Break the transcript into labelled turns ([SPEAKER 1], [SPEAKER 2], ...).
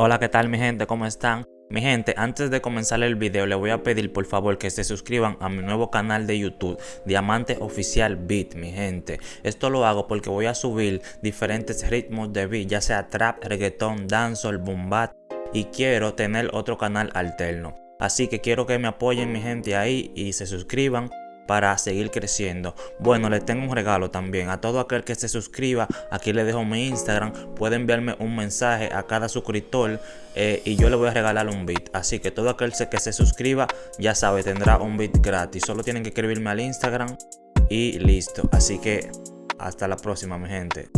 [SPEAKER 1] Hola, ¿qué tal mi gente? ¿Cómo están? Mi gente, antes de comenzar el video les voy a pedir por favor que se suscriban a mi nuevo canal de YouTube, Diamante Oficial Beat, mi gente. Esto lo hago porque voy a subir diferentes ritmos de beat, ya sea trap, reggaeton, dancehall, boom bap y quiero tener otro canal alterno. Así que quiero que me apoyen mi gente ahí y se suscriban para seguir creciendo. Bueno, les tengo un regalo también. A todo aquel que se suscriba, aquí les dejo mi Instagram. Pueden enviarme un mensaje a cada suscriptor eh, y yo le voy a regalar un beat. Así que todo aquel que se suscriba, ya sabe, tendrá un beat gratis. Solo tienen que escribirme al Instagram y listo. Así que hasta la próxima, mi gente.